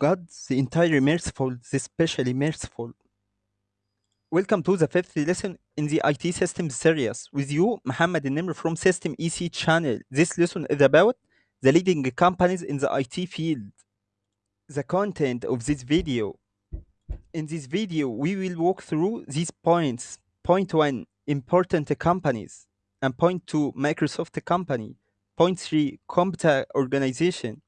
God, the entire merciful, the specially merciful. Welcome to the fifth lesson in the IT systems series. With you, Muhammad Nimr from System EC channel. This lesson is about the leading companies in the IT field. The content of this video. In this video, we will walk through these points. Point 1, important companies. And point 2, Microsoft company. Point 3, CompTIA organization.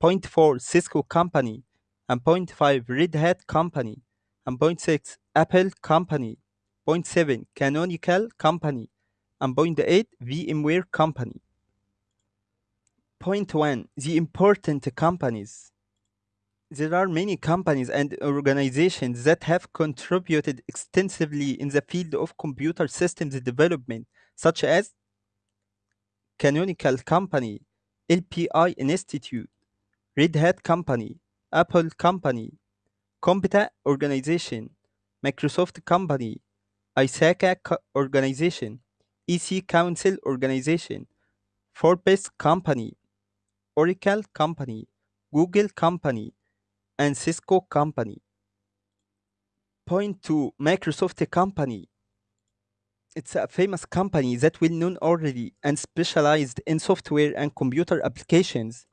Point 4, Cisco company. And point 5, Red Hat company. And point 6, Apple company. Point 0.7 Canonical company. And point 8, VMware company. Point 1, the important companies. There are many companies and organizations that have contributed extensively in the field of computer systems development, such as Canonical Company, LPI Institute, Red Hat Company, Apple Company, CompTIA Organization, Microsoft Company, ISACA Organization, EC Council Organization, Forbes Company, Oracle Company, Google Company, and Cisco Company. Point 2 Microsoft Company. It's a famous company that well known already and specialized in software and computer applications.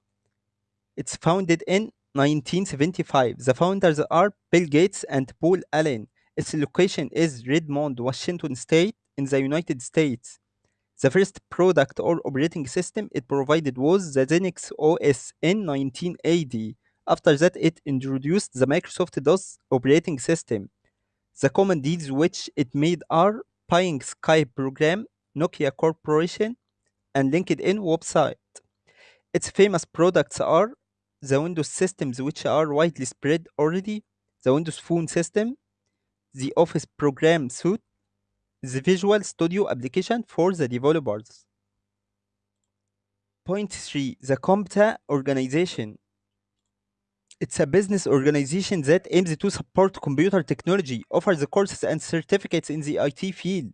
It's founded in 1975. The founders are Bill Gates and Paul Allen. Its location is Redmond, Washington State, in the United States. The first product or operating system it provided was the Xenix OS in 1980. After that, it introduced the Microsoft DOS operating system. The common which it made are Paying Skype program, Nokia Corporation, and LinkedIn website. Its famous products are the Windows systems, which are widely spread already, the Windows Phone system, the Office program suite, the Visual Studio application for the developers. Point 3 The CompTIA organization. It's a business organization that aims to support computer technology, offers the courses and certificates in the IT field.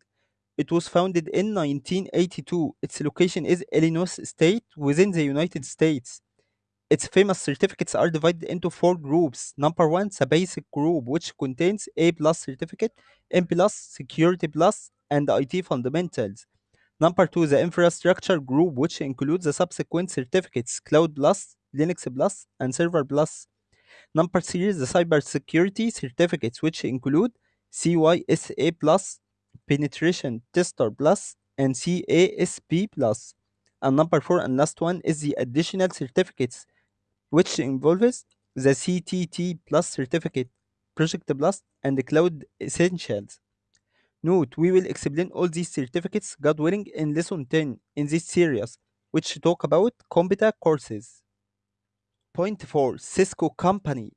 It was founded in 1982. Its location is Illinois State within the United States. Its famous certificates are divided into four groups. Number one, the basic group, which contains A plus certificate, M plus, Security plus, and IT fundamentals. Number two, the infrastructure group, which includes the subsequent certificates Cloud Plus, Linux Plus, and Server Plus. Number three is the cybersecurity certificates, which include CYSA Plus, Penetration Tester Plus, and CASP Plus. And number four and last one is the additional certificates, which involves the CTT Plus certificate, Project Blast Plus, and Cloud Essentials. Note, we will explain all these certificates, God willing, in lesson 10 in this series, which talk about CompTIA courses. Point 4 Cisco Company.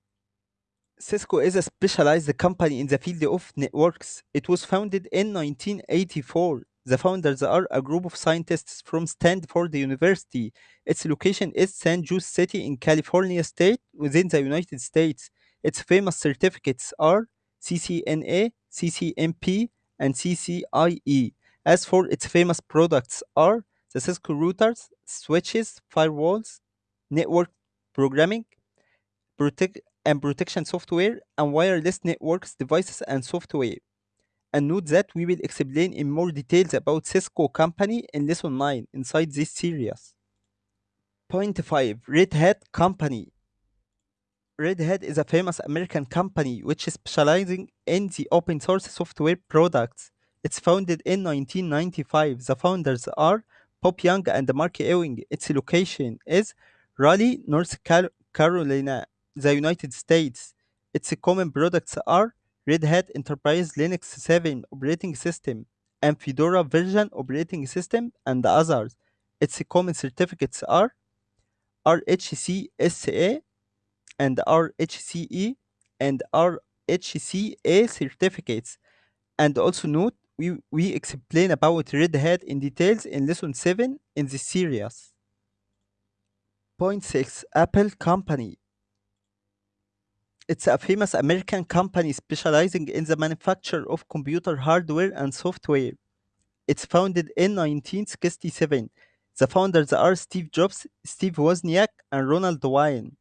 Cisco is a specialized company in the field of networks. It was founded in 1984. The founders are a group of scientists from Stanford University. Its location is San Jose City in California State within the United States. Its famous certificates are CCNA, CCNP, and CCIE. As for its famous products are the Cisco routers, switches, firewalls, network programming, protect and protection software, and wireless networks devices and software. And note that we will explain in more details about Cisco company in lesson 9 inside this series. Point 5 Red Hat Company. Red Hat is a famous American company which is specializing in the open source software products. It's founded in 1995. The founders are Bob Young and Mark Ewing. Its location is Raleigh, North Carolina, the United States. Its common products are Red Hat Enterprise Linux 7 operating system and Fedora version operating system and others. Its common certificates are RHCSA and RHCE and RHCA certificates. And also note, we, we explain about Red Hat in details in lesson 7 in this series. Point 6 Apple Company. It's a famous American company specializing in the manufacture of computer hardware and software. It's founded in 1967. The founders are Steve Jobs, Steve Wozniak, and Ronald Wayne.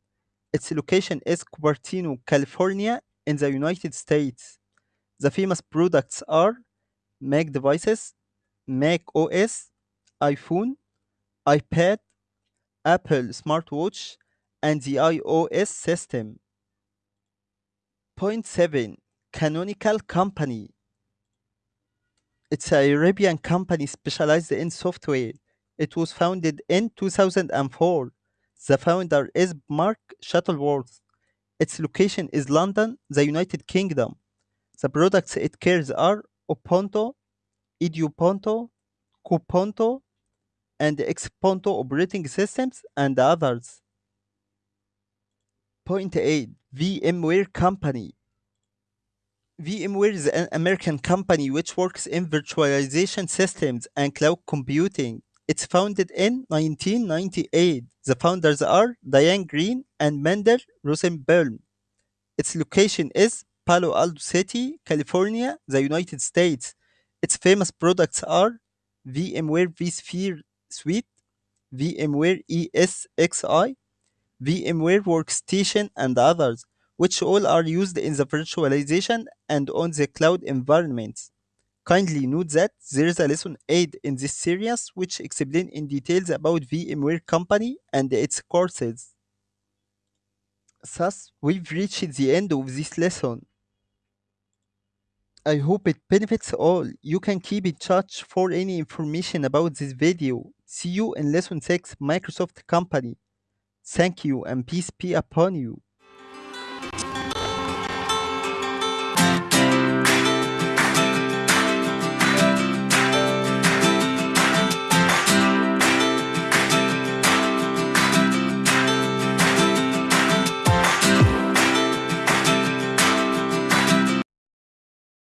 Its location is Cupertino, California, in the United States. The famous products are Mac devices, Mac OS, iPhone, iPad, Apple smartwatch, and the iOS system. Point 7 Canonical Company It's a European company specialized in software. It was founded in 2004. The founder is Mark Shuttleworth. Its location is London, the United Kingdom. The products it carries are Ubuntu, Edubuntu, Kubuntu, and Xubuntu operating systems and others. Point 8 VMware Company VMware is an American company which works in virtualization systems and cloud computing. It's founded in 1998. The founders are Diane Greene and Mendel Rosenbaum. Its location is Palo Alto City, California, the United States. Its famous products are VMware vSphere Suite, VMware ESXi, VMware Workstation, and others, which all are used in the virtualization and on the cloud environments. Kindly note that there is a lesson 8 in this series which explains in details about VMware company and its courses. Thus, we've reached the end of this lesson. I hope it benefits all. You can keep in touch for any information about this video. See you in lesson 6 Microsoft Company. Thank you and peace be upon you.